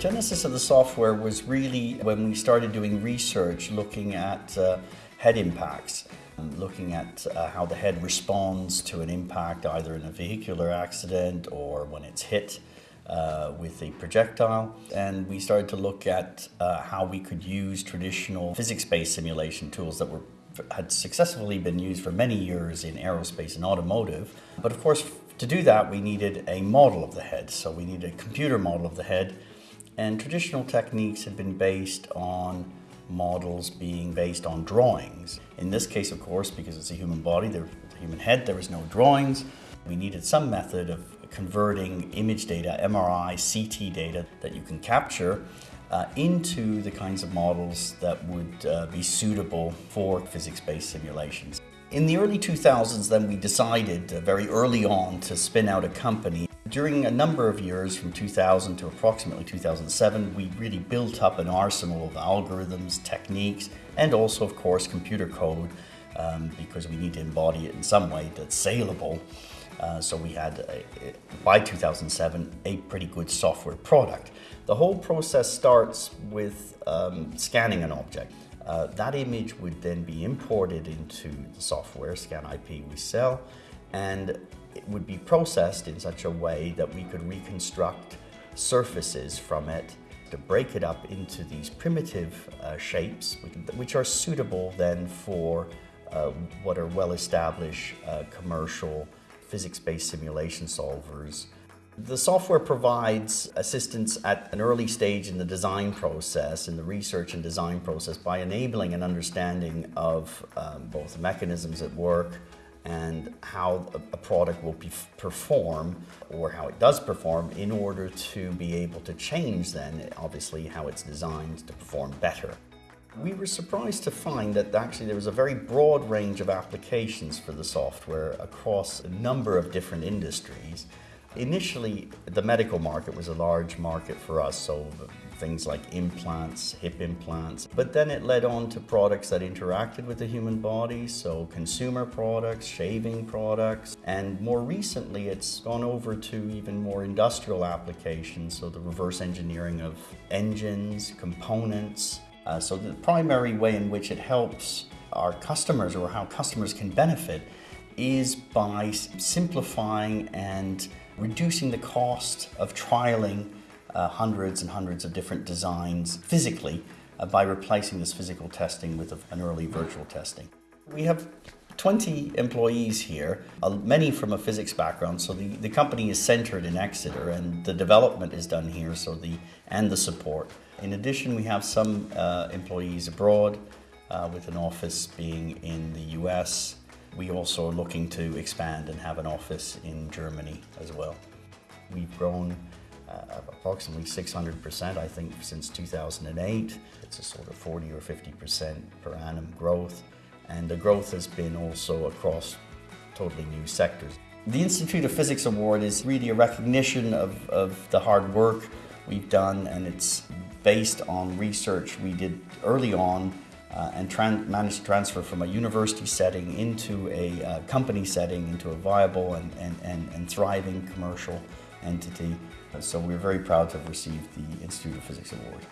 genesis of the software was really when we started doing research looking at uh, head impacts, looking at uh, how the head responds to an impact either in a vehicular accident or when it's hit uh, with a projectile. And we started to look at uh, how we could use traditional physics-based simulation tools that were had successfully been used for many years in aerospace and automotive. But of course, to do that, we needed a model of the head. So we needed a computer model of the head. And traditional techniques have been based on models being based on drawings. In this case, of course, because it's a human body, the human head, there was no drawings. We needed some method of converting image data, MRI, CT data that you can capture uh, into the kinds of models that would uh, be suitable for physics-based simulations. In the early 2000s, then we decided uh, very early on to spin out a company. During a number of years, from 2000 to approximately 2007, we really built up an arsenal of algorithms, techniques, and also, of course, computer code, um, because we need to embody it in some way that's saleable. Uh, so we had, a, by 2007, a pretty good software product. The whole process starts with um, scanning an object. Uh, that image would then be imported into the software, ScanIP we sell, and it would be processed in such a way that we could reconstruct surfaces from it to break it up into these primitive uh, shapes, which are suitable then for uh, what are well-established uh, commercial physics-based simulation solvers. The software provides assistance at an early stage in the design process, in the research and design process, by enabling an understanding of um, both mechanisms at work and how a product will perform or how it does perform in order to be able to change then, obviously, how it's designed to perform better. We were surprised to find that actually there was a very broad range of applications for the software across a number of different industries Initially, the medical market was a large market for us, so things like implants, hip implants, but then it led on to products that interacted with the human body, so consumer products, shaving products, and more recently it's gone over to even more industrial applications, so the reverse engineering of engines, components. Uh, so the primary way in which it helps our customers or how customers can benefit is by simplifying and reducing the cost of trialing uh, hundreds and hundreds of different designs physically uh, by replacing this physical testing with an early virtual testing. We have 20 employees here, uh, many from a physics background, so the, the company is centered in Exeter and the development is done here so the and the support. In addition, we have some uh, employees abroad uh, with an office being in the US we also are looking to expand and have an office in Germany as well. We've grown uh, approximately 600%, I think, since 2008. It's a sort of 40 or 50% per annum growth. And the growth has been also across totally new sectors. The Institute of Physics Award is really a recognition of, of the hard work we've done and it's based on research we did early on uh, and managed to transfer from a university setting into a uh, company setting, into a viable and, and, and, and thriving commercial entity. So we're very proud to have received the Institute of Physics Award.